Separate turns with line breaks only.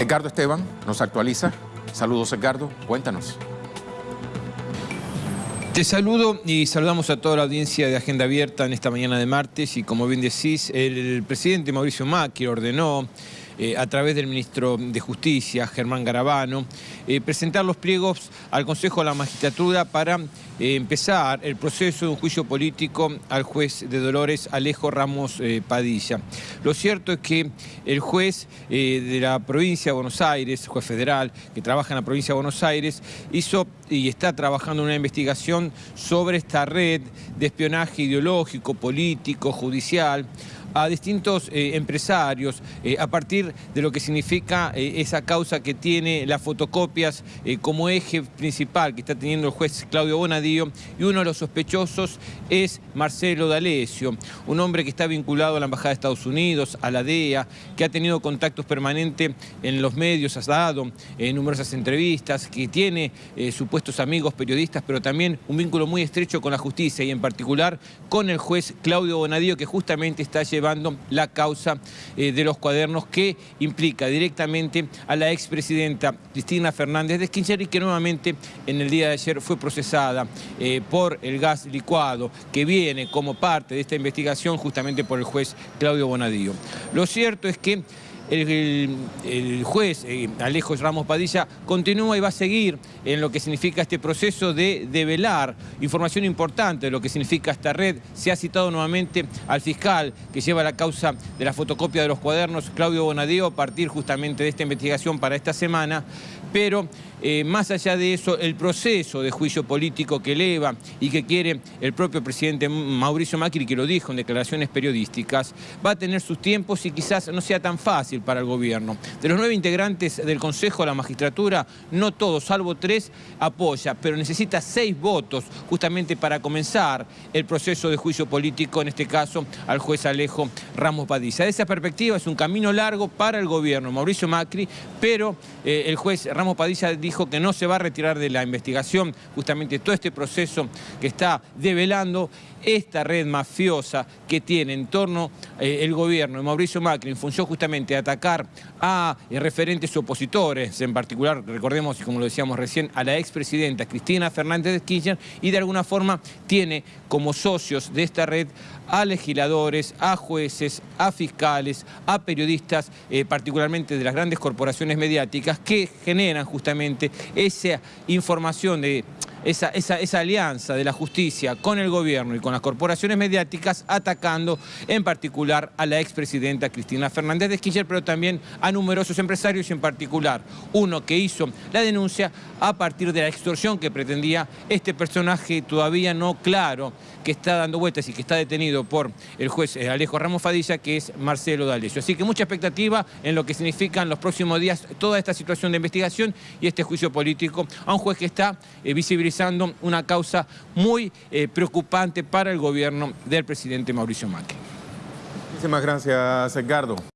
Edgardo Esteban nos actualiza. Saludos, Edgardo. Cuéntanos.
Te saludo y saludamos a toda la audiencia de Agenda Abierta en esta mañana de martes y como bien decís, el presidente Mauricio Macri ordenó eh, a través del ministro de Justicia, Germán Garabano, eh, presentar los pliegos al Consejo de la Magistratura para eh, empezar el proceso de un juicio político al juez de Dolores Alejo Ramos Padilla. Lo cierto es que el juez de la provincia de Buenos Aires, juez federal que trabaja en la provincia de Buenos Aires, hizo y está trabajando una investigación sobre esta red de espionaje ideológico, político, judicial, a distintos eh, empresarios eh, a partir de lo que significa eh, esa causa que tiene las fotocopias como eje principal que está teniendo el juez Claudio Bonadío y uno de los sospechosos es Marcelo D'Alessio, un hombre que está vinculado a la Embajada de Estados Unidos, a la DEA, que ha tenido contactos permanentes en los medios, ha dado numerosas entrevistas, que tiene supuestos amigos periodistas, pero también un vínculo muy estrecho con la justicia y en particular con el juez Claudio Bonadío que justamente está llevando llevando la causa eh, de los cuadernos que implica directamente a la expresidenta Cristina Fernández de Kirchner y que nuevamente en el día de ayer fue procesada eh, por el gas licuado que viene como parte de esta investigación justamente por el juez Claudio Bonadío. Lo cierto es que el, juez eh, Alejo Ramos Padilla continúa y va a seguir en lo que significa este proceso de develar información importante de lo que significa esta red. Se ha citado nuevamente al fiscal que lleva la causa de la fotocopia de los cuadernos, Claudio Bonadío, a partir justamente de esta investigación para esta semana, pero eh, más allá de eso, el proceso de juicio político que eleva y que quiere el propio presidente Mauricio Macri, que lo dijo en declaraciones periodísticas, va a tener sus tiempos y quizás no sea tan fácil para el gobierno. De los nueve integrantes del Consejo de la Magistratura, no todos, salvo tres, apoya, pero necesita seis votos justamente para comenzar el proceso de juicio político, en este caso al juez Alejo Ramos Padilla. De esa perspectiva es un camino largo para el gobierno, Mauricio Macri, pero eh, el juez Ramos Padilla dijo que no se va a retirar de la investigación. Justamente todo este proceso que está develando esta red mafiosa que tiene en torno eh, el gobierno de Mauricio Macri en función justamente de atacar a eh, referentes opositores, en particular, recordemos, como lo decíamos recién, a la expresidenta Cristina Fernández de Kirchner y de alguna forma tiene como socios de esta red a legisladores, a jueces, a fiscales, a periodistas, eh, particularmente de las grandes corporaciones mediáticas que generan justamente esa información de esa, esa, alianza de la justicia con el gobierno y con las corporaciones mediáticas atacando en particular a la expresidenta Cristina Fernández de Kirchner, pero también a numerosos empresarios y en particular uno que hizo la denuncia a partir de la extorsión que pretendía este personaje todavía no claro que está dando vueltas y que está detenido por el juez eh, Alejo Ramos Fadilla, que es Marcelo D'Alessio. Así que mucha expectativa en lo que significan los próximos días toda esta situación de investigación y este juicio político a un juez que está eh, visibilizando una causa muy eh, preocupante para el gobierno del presidente Mauricio Macri.
Muchísimas gracias, Edgardo.